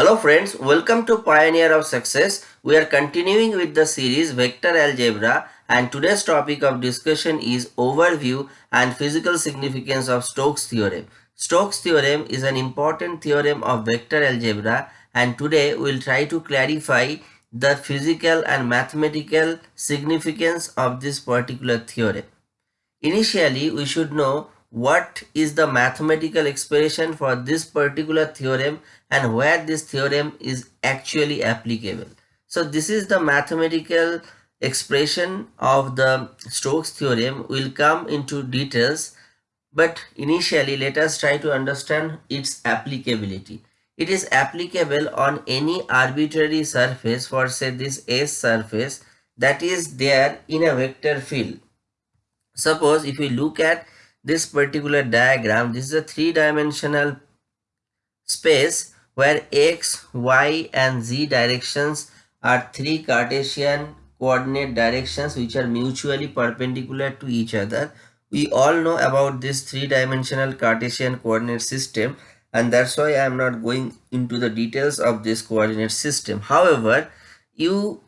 Hello friends, welcome to Pioneer of Success. We are continuing with the series Vector Algebra and today's topic of discussion is Overview and Physical Significance of Stokes Theorem. Stokes Theorem is an important theorem of vector algebra and today we will try to clarify the physical and mathematical significance of this particular theorem. Initially, we should know what is the mathematical expression for this particular theorem and where this theorem is actually applicable. So this is the mathematical expression of the Stokes theorem. We'll come into details but initially let us try to understand its applicability. It is applicable on any arbitrary surface for say this S surface that is there in a vector field. Suppose if we look at this particular diagram, this is a three-dimensional space where x, y and z directions are three Cartesian coordinate directions which are mutually perpendicular to each other. We all know about this three-dimensional Cartesian coordinate system and that's why I am not going into the details of this coordinate system. However, you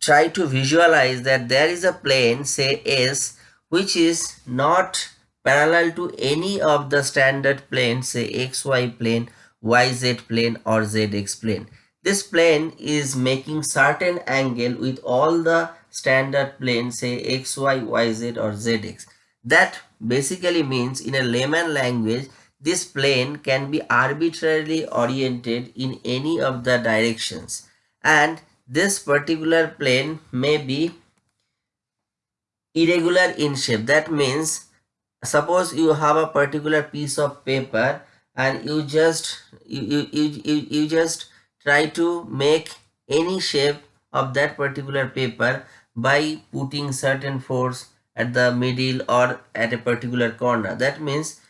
try to visualize that there is a plane say S which is not parallel to any of the standard planes say xy plane, yz plane or zx plane. This plane is making certain angle with all the standard planes say xy, yz or zx. That basically means in a layman language this plane can be arbitrarily oriented in any of the directions and this particular plane may be irregular in shape. That means suppose you have a particular piece of paper and you just you, you, you, you, you just try to make any shape of that particular paper by putting certain force at the middle or at a particular corner. That means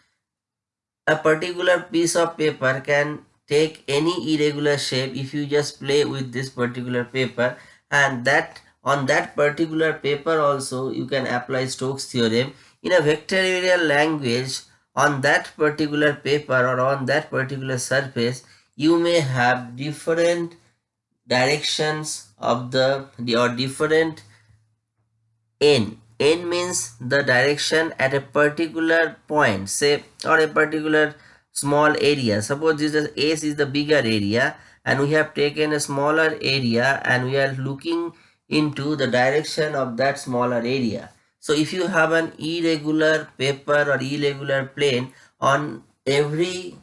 a particular piece of paper can take any irregular shape if you just play with this particular paper and that on that particular paper also you can apply Stokes theorem in a vectorial language on that particular paper or on that particular surface you may have different directions of the or different n. n means the direction at a particular point say or a particular small area. Suppose this is s is the bigger area and we have taken a smaller area and we are looking into the direction of that smaller area so if you have an irregular paper or irregular plane on every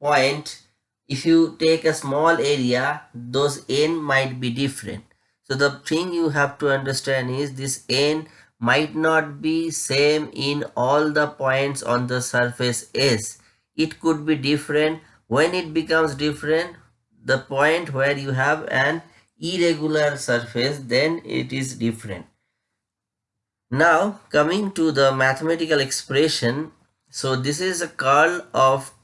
point, if you take a small area, those n might be different. So the thing you have to understand is this n might not be same in all the points on the surface S. It could be different. When it becomes different, the point where you have an irregular surface, then it is different. Now coming to the mathematical expression, so this is a curl of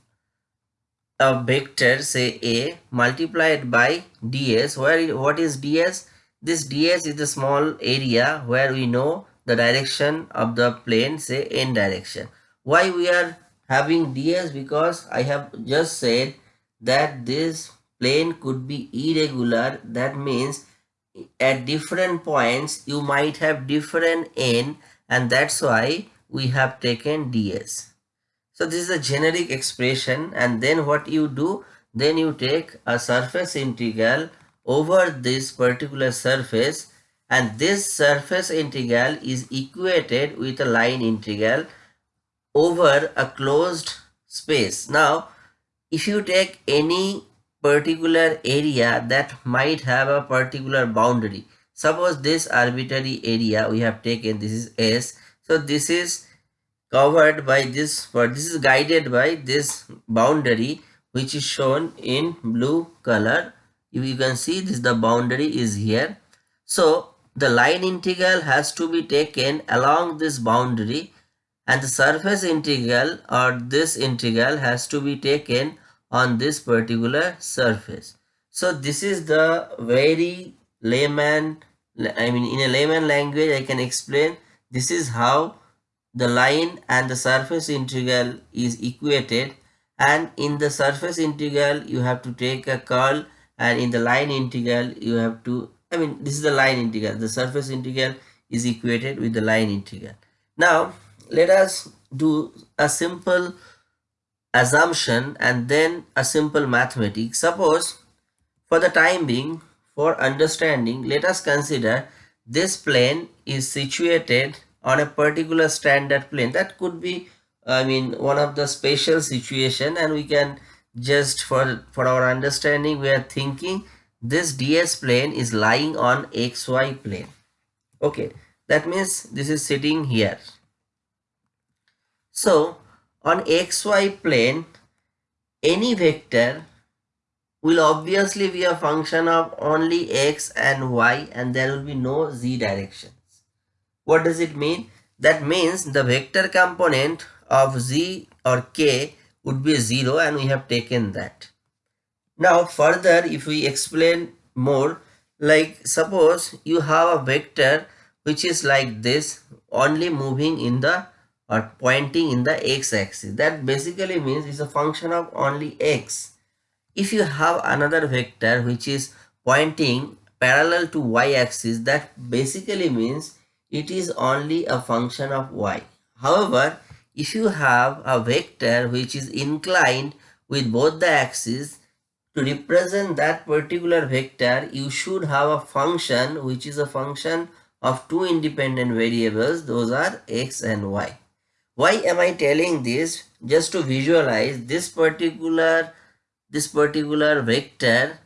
a vector say A multiplied by ds. Where what is ds? This ds is the small area where we know the direction of the plane say n direction. Why we are having ds? Because I have just said that this plane could be irregular. That means at different points you might have different n and that's why we have taken ds. So this is a generic expression and then what you do then you take a surface integral over this particular surface and this surface integral is equated with a line integral over a closed space. Now if you take any particular area that might have a particular boundary. Suppose this arbitrary area we have taken, this is S. So this is covered by this, but this is guided by this boundary which is shown in blue color. If you can see this, the boundary is here. So the line integral has to be taken along this boundary and the surface integral or this integral has to be taken on this particular surface. So this is the very layman, I mean in a layman language I can explain this is how the line and the surface integral is equated. And in the surface integral you have to take a curl and in the line integral you have to I mean this is the line integral. The surface integral is equated with the line integral. Now let us do a simple assumption and then a simple mathematics. Suppose for the time being for understanding let us consider this plane is situated on a particular standard plane. That could be I mean one of the special situation and we can just for for our understanding we are thinking this ds plane is lying on xy plane. Okay that means this is sitting here. So on xy plane any vector will obviously be a function of only x and y and there will be no z directions what does it mean that means the vector component of z or k would be 0 and we have taken that. Now further if we explain more like suppose you have a vector which is like this only moving in the or pointing in the x-axis that basically means it's a function of only x. If you have another vector which is pointing parallel to y-axis that basically means it is only a function of y. However, if you have a vector which is inclined with both the axes to represent that particular vector you should have a function which is a function of two independent variables those are x and y why am i telling this just to visualize this particular this particular vector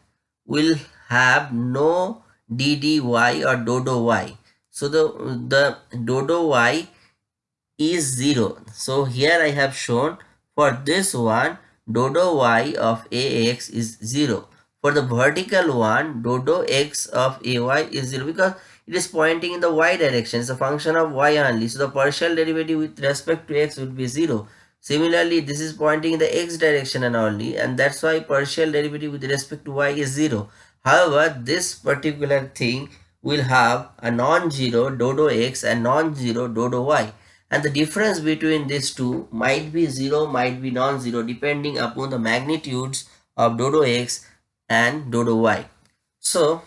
will have no ddy or dodo y so the the dodo y is 0. So here I have shown for this one dodo y of ax is 0. For the vertical one dodo x of ay is 0 because it is pointing in the y direction. It's a function of y only. So the partial derivative with respect to x would be 0. Similarly, this is pointing in the x direction and only and that's why partial derivative with respect to y is 0. However, this particular thing will have a non-zero dodo x and non-zero dodo y and the difference between these two might be 0 might be non-zero depending upon the magnitudes of dodo x and dodo y so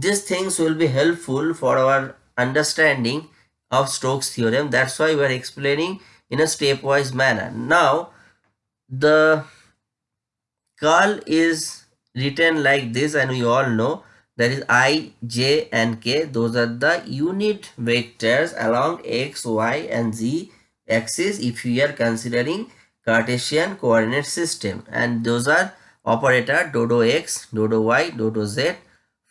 these things will be helpful for our understanding of Stokes theorem that's why we are explaining in a stepwise manner now the curl is written like this and we all know that is i, j and k. Those are the unit vectors along x, y and z axis if we are considering Cartesian coordinate system and those are operator dodo x, dodo y, dodo z.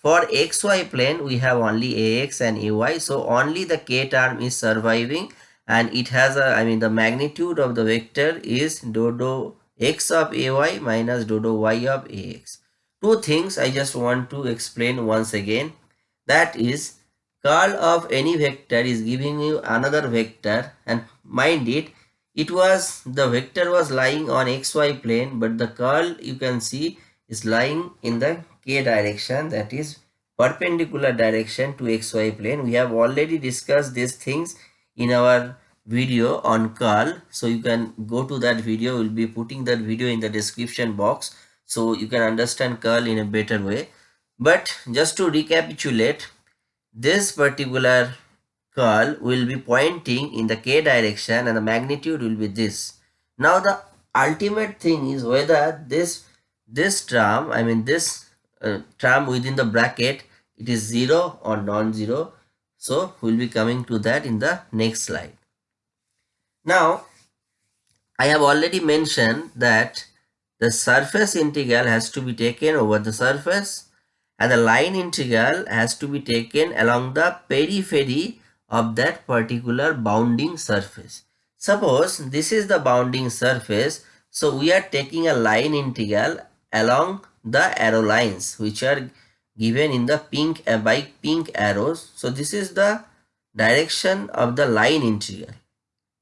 For xy plane we have only ax and ay so only the k term is surviving and it has a I mean the magnitude of the vector is dodo x of ay minus dodo y of ax two things I just want to explain once again. That is curl of any vector is giving you another vector and mind it it was the vector was lying on xy plane but the curl you can see is lying in the k direction that is perpendicular direction to xy plane. We have already discussed these things in our video on curl. So you can go to that video. We'll be putting that video in the description box so you can understand curl in a better way. But just to recapitulate this particular curl will be pointing in the k direction and the magnitude will be this. Now the ultimate thing is whether this this term i mean this uh, term within the bracket it is zero or non-zero. So we'll be coming to that in the next slide. Now i have already mentioned that the surface integral has to be taken over the surface and the line integral has to be taken along the periphery of that particular bounding surface. Suppose this is the bounding surface, so we are taking a line integral along the arrow lines which are given in the pink uh, by pink arrows. So this is the direction of the line integral.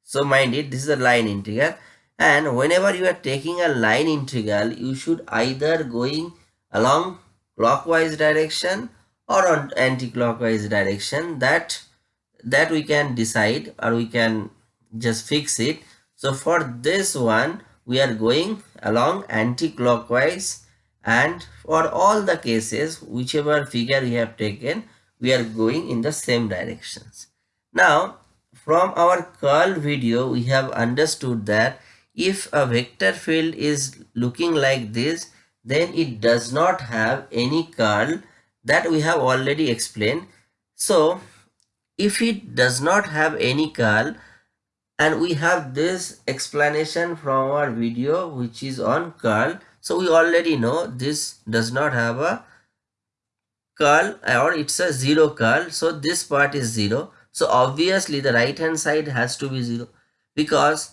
So mind it, this is the line integral and whenever you are taking a line integral you should either going along clockwise direction or on anti-clockwise direction that that we can decide or we can just fix it so for this one we are going along anti-clockwise and for all the cases whichever figure we have taken we are going in the same directions. Now from our curl video we have understood that if a vector field is looking like this then it does not have any curl that we have already explained. So if it does not have any curl and we have this explanation from our video which is on curl so we already know this does not have a curl or it's a zero curl. So this part is zero. So obviously the right hand side has to be zero because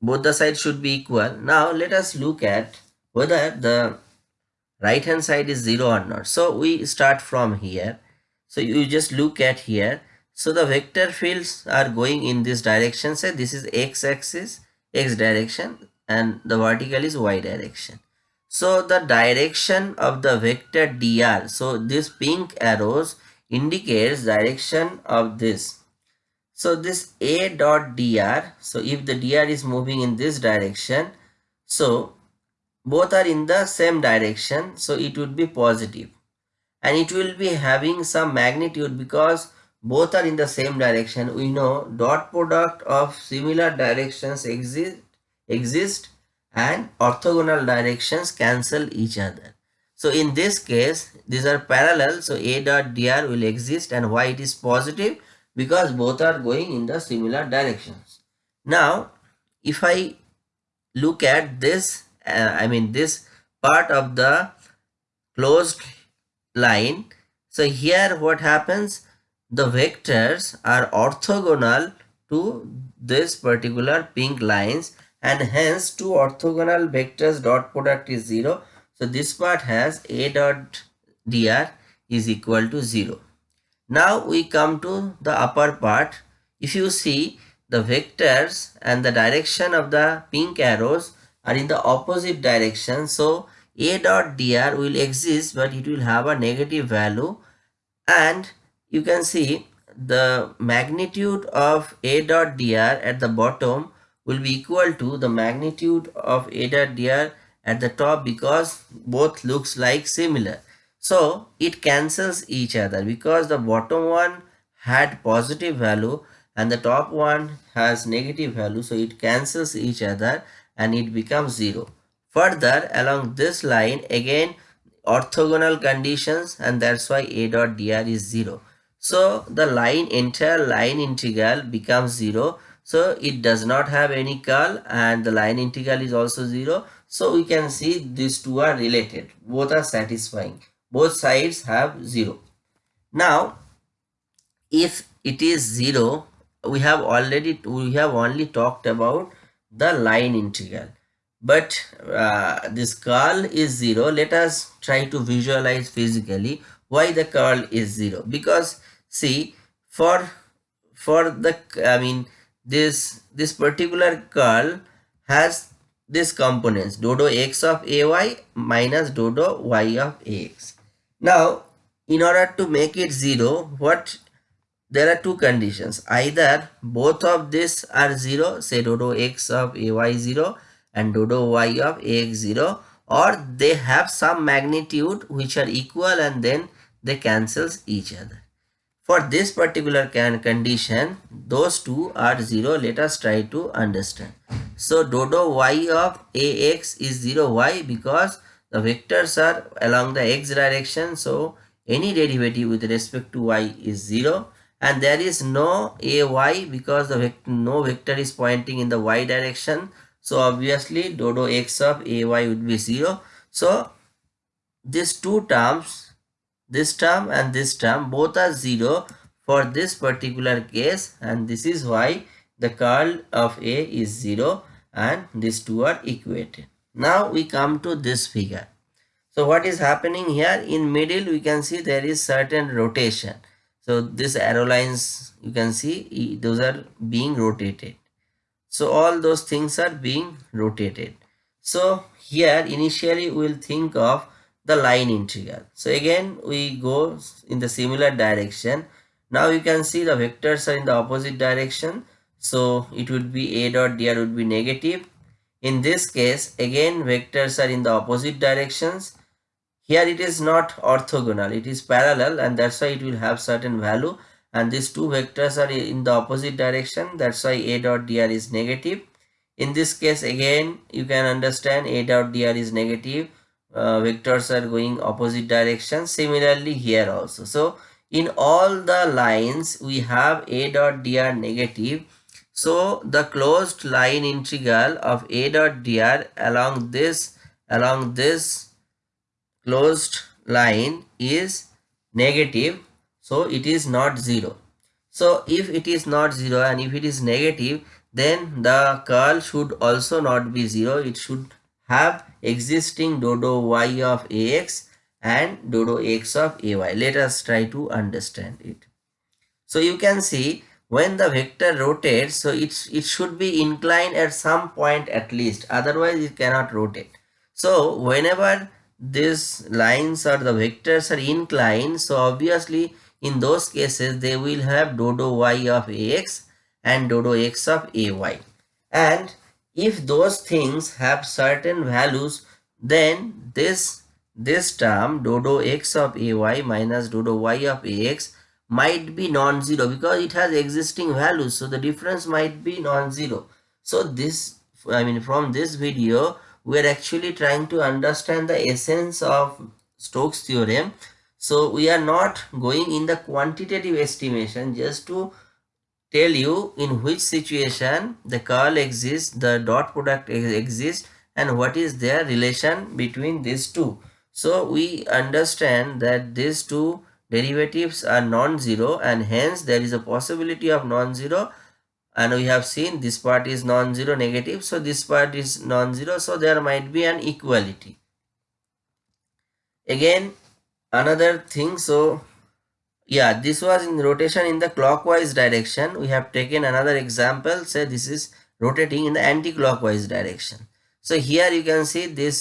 both the sides should be equal. Now let us look at whether the right hand side is zero or not. So we start from here. So you just look at here. So the vector fields are going in this direction. Say this is x axis, x direction and the vertical is y direction. So the direction of the vector dr. So this pink arrows indicates direction of this. So this a dot dr. So if the dr is moving in this direction, so both are in the same direction. So it would be positive and it will be having some magnitude because both are in the same direction we know dot product of similar directions exist exist and orthogonal directions cancel each other. So in this case these are parallel. So a dot dr will exist and why it is positive because both are going in the similar directions. Now if i look at this uh, i mean this part of the closed line so here what happens? The vectors are orthogonal to this particular pink lines and hence two orthogonal vectors dot product is 0 so this part has a dot dr is equal to 0 now we come to the upper part. If you see the vectors and the direction of the pink arrows are in the opposite direction. So a dot dr will exist but it will have a negative value. And you can see the magnitude of a dot dr at the bottom will be equal to the magnitude of a dot dr at the top because both looks like similar. So it cancels each other because the bottom one had positive value and the top one has negative value. So it cancels each other and it becomes zero. Further along this line again orthogonal conditions and that's why a dot dr is zero. So the line entire line integral becomes 0. So it does not have any curl and the line integral is also 0. So we can see these two are related. Both are satisfying. Both sides have 0. Now if it is 0 we have already we have only talked about the line integral but uh, this curl is 0 let us try to visualize physically why the curl is 0 because see for for the i mean this this particular curl has this components dodo x of ay minus dodo y of ax now in order to make it zero what there are two conditions. Either both of this are zero say dodo x of ay 0 and dodo y of ax 0 or they have some magnitude which are equal and then they cancels each other for this particular can condition, those two are 0. Let us try to understand. So, dodo y of ax is 0. Why? Because the vectors are along the x direction. So, any derivative with respect to y is 0 and there is no ay because the vector, no vector is pointing in the y direction. So, obviously dodo x of ay would be 0. So, these two terms this term and this term both are 0 for this particular case and this is why the curl of A is 0 and these two are equated. Now we come to this figure. So what is happening here in middle we can see there is certain rotation. So this arrow lines you can see those are being rotated. So all those things are being rotated. So here initially we will think of the line integral. So again we go in the similar direction. Now you can see the vectors are in the opposite direction. So it would be a dot dr would be negative. In this case, again vectors are in the opposite directions. Here it is not orthogonal, it is parallel and that's why it will have certain value and these two vectors are in the opposite direction. That's why A dot dr is negative. In this case again you can understand A dot dr is negative. Uh, vectors are going opposite direction. Similarly here also. So in all the lines we have A dot dr negative so the closed line integral of a dot dr along this along this closed line is negative so it is not zero so if it is not zero and if it is negative then the curl should also not be zero it should have existing dodo y of ax and dodo x of ay let us try to understand it. So you can see when the vector rotates so it's it should be inclined at some point at least. Otherwise it cannot rotate. So whenever these lines or the vectors are inclined so obviously in those cases they will have dodo y of ax and dodo x of ay and if those things have certain values then this this term dodo x of ay minus dodo y of ax might be non-zero because it has existing values. So the difference might be non-zero. So this i mean from this video we are actually trying to understand the essence of stokes theorem. So we are not going in the quantitative estimation just to tell you in which situation the curl exists the dot product exists and what is their relation between these two. So we understand that these two derivatives are non-zero and hence there is a possibility of non-zero and we have seen this part is non-zero negative so this part is non-zero so there might be an equality. Again another thing so yeah this was in rotation in the clockwise direction we have taken another example say this is rotating in the anti-clockwise direction so here you can see this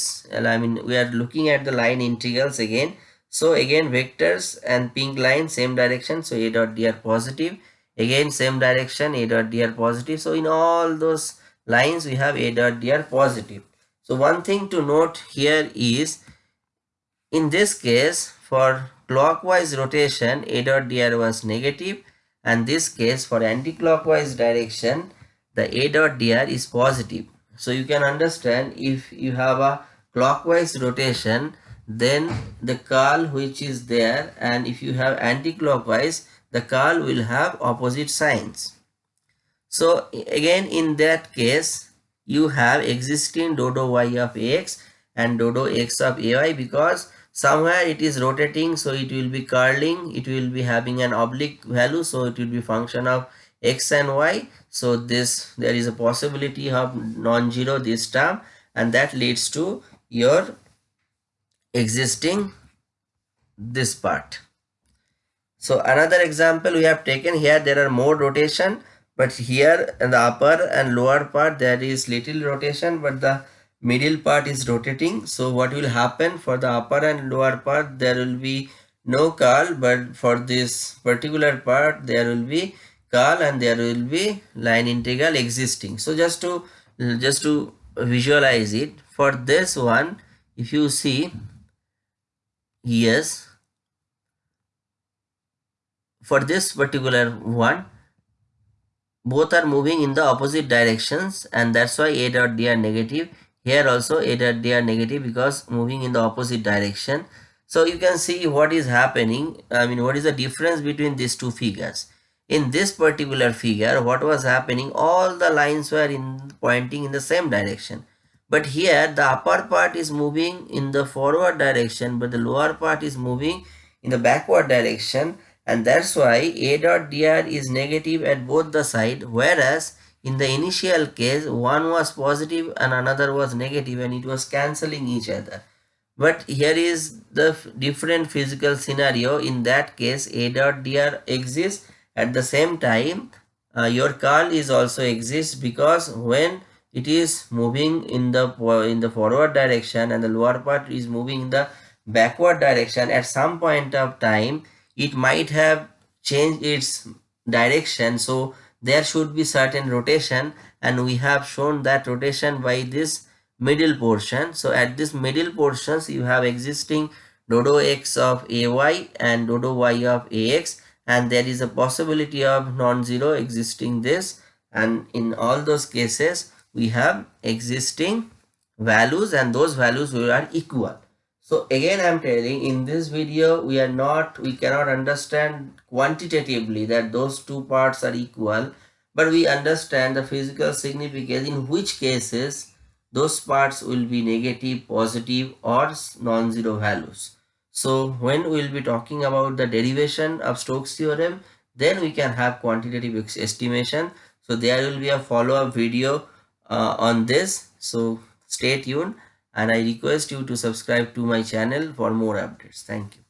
i mean we are looking at the line integrals again so again vectors and pink line same direction. So a dot dr positive. Again same direction a dot dr positive. So in all those lines we have a dot dr positive. So one thing to note here is in this case for clockwise rotation a dot dr was negative and this case for anti-clockwise direction the a dot dr is positive. So you can understand if you have a clockwise rotation then the curl which is there and if you have anti-clockwise the curl will have opposite signs so again in that case you have existing dodo y of x and dodo x of ay because somewhere it is rotating so it will be curling it will be having an oblique value so it will be function of x and y. So this there is a possibility of non-zero this term and that leads to your existing this part. So another example we have taken here there are more rotation but here in the upper and lower part there is little rotation but the middle part is rotating. So what will happen for the upper and lower part there will be no curl but for this particular part there will be curl and there will be line integral existing. So just to just to visualize it for this one if you see yes for this particular one both are moving in the opposite directions and that's why a dot dr negative here also a dot dr negative because moving in the opposite direction. So you can see what is happening. I mean what is the difference between these two figures? In this particular figure what was happening all the lines were in pointing in the same direction. But here the upper part is moving in the forward direction but the lower part is moving in the backward direction. And that's why a dot dr is negative at both the side whereas in the initial case one was positive and another was negative and it was cancelling each other. But here is the different physical scenario. In that case a dot dr exists. At the same time uh, your curl is also exists because when it is moving in the in the forward direction and the lower part is moving in the backward direction at some point of time it might have changed its direction. So there should be certain rotation and we have shown that rotation by this middle portion. So at this middle portions you have existing dodo x of ay and dodo y of ax and there is a possibility of non-zero existing this. And in all those cases we have existing values and those values are equal so again i'm telling in this video we are not we cannot understand quantitatively that those two parts are equal but we understand the physical significance in which cases those parts will be negative positive or non-zero values. So when we will be talking about the derivation of Stokes theorem then we can have quantitative estimation. So there will be a follow-up video uh, on this. So stay tuned and I request you to subscribe to my channel for more updates. Thank you.